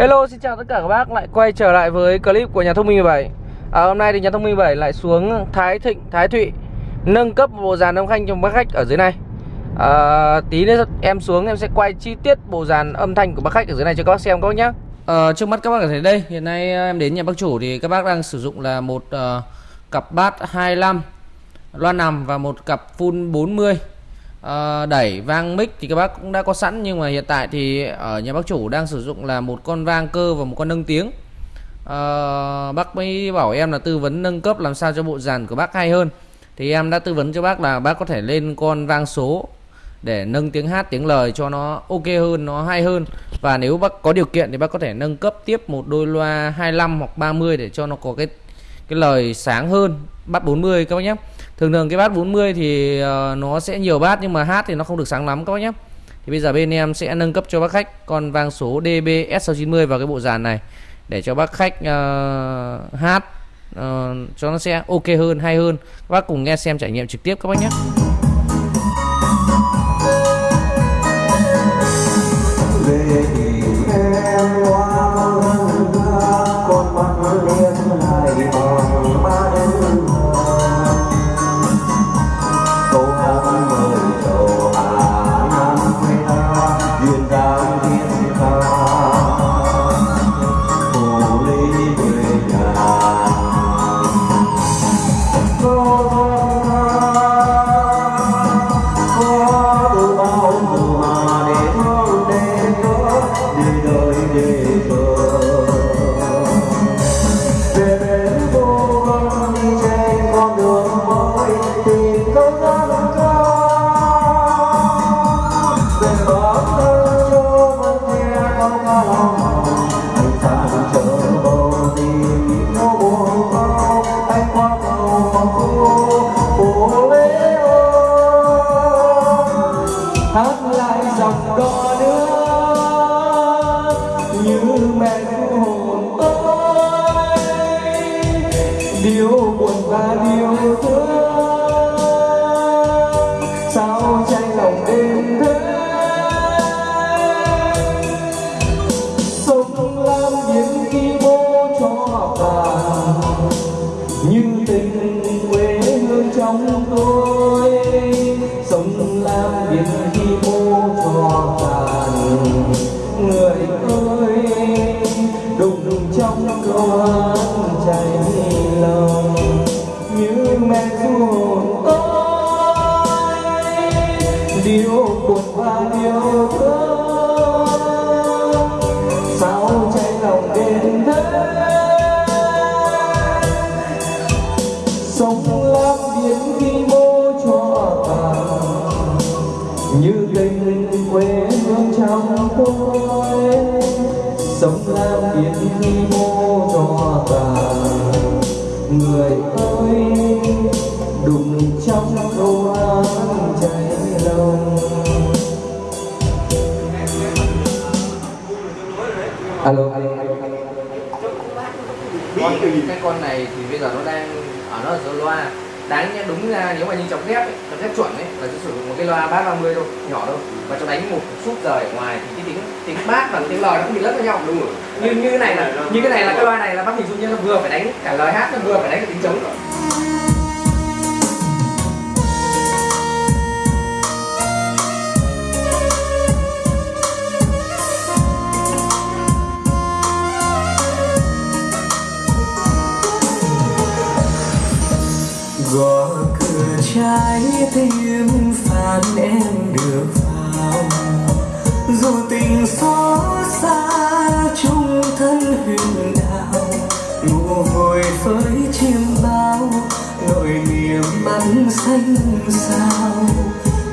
Hello xin chào tất cả các bác. Lại quay trở lại với clip của nhà thông minh 17 à, Hôm nay thì nhà thông minh 17 lại xuống Thái Thịnh, Thái Thụy Nâng cấp bộ dàn âm thanh cho bác khách ở dưới này. À, Tí nữa em xuống em sẽ quay chi tiết bộ dàn âm thanh của bác khách ở dưới này cho các bác xem các bác nhé à, ờ, Trước mắt các bác có thấy đây. Hiện nay ờ, em đến nhà bác chủ thì các bác đang sử dụng là một uh, cặp bát 25 Loa nằm và một cặp full 40 Ờ, đẩy vang mic thì các bác cũng đã có sẵn nhưng mà hiện tại thì ở nhà bác chủ đang sử dụng là một con vang cơ và một con nâng tiếng. À, bác mới bảo em là tư vấn nâng cấp làm sao cho bộ dàn của bác hay hơn. Thì em đã tư vấn cho bác là bác có thể lên con vang số để nâng tiếng hát tiếng lời cho nó ok hơn nó hay hơn. Và nếu bác có điều kiện thì bác có thể nâng cấp tiếp một đôi loa 25 hoặc 30 để cho nó có cái cái lời sáng hơn bắt 40 các bác nhé thường thường cái bát 40 thì ờ, nó sẽ nhiều bát nhưng mà hát thì nó không được sáng lắm các bác nhé thì bây giờ bên em sẽ nâng cấp cho bác khách con vang số DBS690 vào cái bộ dàn này để cho bác khách uh, hát uh, cho nó sẽ ok hơn hay hơn. Các bác cùng nghe xem trải nghiệm trực tiếp các bác nhé hát lại dòng đò nước như mẹ ru hồn tôi điều buồn và điều thương, sao tranh lòng đêm thế? Sông lam biển khi bố cho bà, như tình quê hương trong tôi. Sông lam biển khi bố cho tàn người ơi đụng trong câu hát cháy lòng alo alo alo con cái con này thì bây giờ nó đang ở nó ở số loa đáng nhẽ đúng ra nếu mà như chọc thép ấy, chọc thép chuẩn ấy là sẽ sử dụng một cái loa bát 30 thôi nhỏ thôi. Và cho đánh một suốt rời ở ngoài thì cái tiếng tiếng bát và tiếng lời nó cũng bị lẫn với nhau đúng rồi như như cái này là như cái này là cái loa này là bác hình dung như nó vừa phải đánh cả lời hát nó vừa phải đánh cả tiếng trống. rồi trái thêm phán em được vào. Dù tình xót xa, chung thân huyền đạo ngủ vội với chim bao, nỗi niềm bắn xanh sao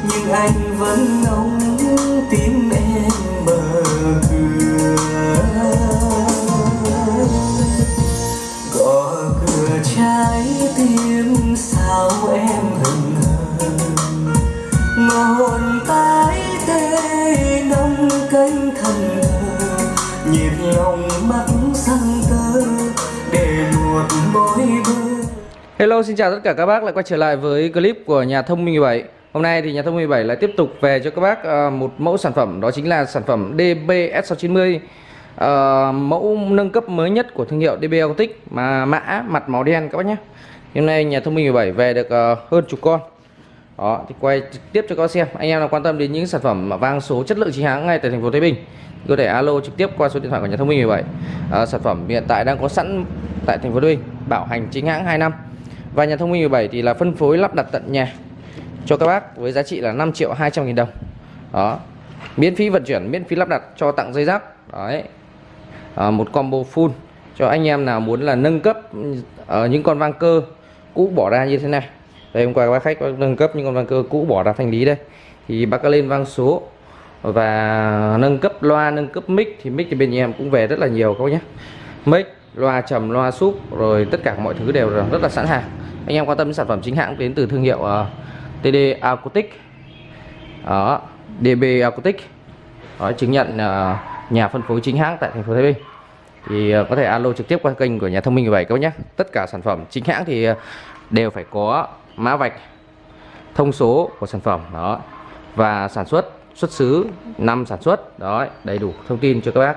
nhưng anh vẫn ngóng tim em mở cửa gõ cửa trái tim Hello xin chào tất cả các bác. Lại quay trở lại với clip của nhà thông minh 17 Hôm nay thì nhà thông minh 17 lại tiếp tục về cho các bác ờ, một mẫu sản phẩm. Đó chính là sản phẩm DBS690 uh, ờ, mẫu nâng cấp mới nhất của thương hiệu DB Autic mà mã mặt màu đen các bác nhé. Hôm nay nhà thông minh 17 về được ờ, hơn chục con. Đó thì quay trực tiếp cho các bác xem. Anh em nào quan tâm đến những sản phẩm mà vang số chất lượng chính hãng ngay tại thành phố Thái Bình có thể alo trực tiếp qua số điện thoại của nhà thông minh 17 à, sản phẩm hiện tại đang có sẵn tại thành phố Thái Bình bảo hành chính hãng 2 năm và nhà thông minh 17 thì là phân phối lắp đặt tận nhà cho các bác với giá trị là 5 triệu 200 nghìn đồng. Đó. Miễn phí vận chuyển miễn phí lắp đặt cho tặng dây giáp. đấy. À, một combo full. Cho anh em nào muốn là nâng cấp ở những con vang cơ cũ bỏ ra như thế này. Đây hôm qua các bác khách có nâng cấp những con vang cơ cũ bỏ ra thanh lý đây. Thì bác có lên vang số. Và nâng cấp loa nâng cấp mic. Thì mic thì bên nhà em cũng về rất là nhiều các bác nhé. Mic loa trầm loa súp rồi tất cả mọi thứ đều rất là sẵn sàng anh em quan tâm đến sản phẩm chính hãng đến từ thương hiệu ờ, uh, TD Acoustic. Đó DB Acoustic. Đó, chứng nhận uh, nhà phân phối chính hãng tại thành phố Thái Bình. Thì uh, có thể alo trực tiếp qua kênh của nhà thông minh 17 các bác nhé. Tất cả sản phẩm chính hãng thì uh, đều phải có mã vạch thông số của sản phẩm. Đó và sản xuất xuất xứ năm sản xuất. Đó đầy đủ thông tin cho các bác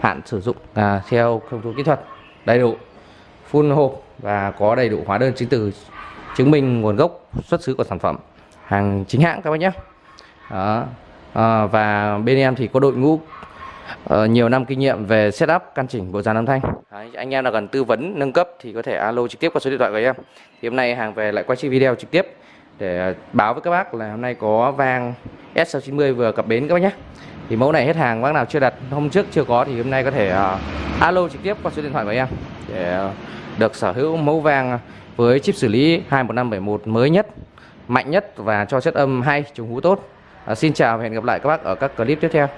hạn sử dụng à, theo thông số kỹ thuật. Đầy đủ full hộp và có đầy đủ hóa đơn chứng từ chứng minh nguồn gốc xuất xứ của sản phẩm hàng chính hãng các bác nhé. Đó. À, và bên em thì có đội ngũ uh, nhiều năm kinh nghiệm về setup căn chỉnh bộ dàn âm thanh. Đấy, anh em nào cần tư vấn nâng cấp thì có thể alo trực tiếp qua số điện thoại của em. Thì hôm nay hàng về lại quay chiếc video trực tiếp để báo với các bác là hôm nay có vang S690 vừa cập bến các bác nhé. Thì mẫu này hết hàng bác nào chưa đặt hôm trước chưa có thì hôm nay có thể uh, alo trực tiếp qua số điện thoại của em. Để được sở hữu mẫu vang với chip xử lý 21571 mới nhất mạnh nhất và cho chất âm hay trùng hú tốt. À, xin chào và hẹn gặp lại các bác ở các clip tiếp theo.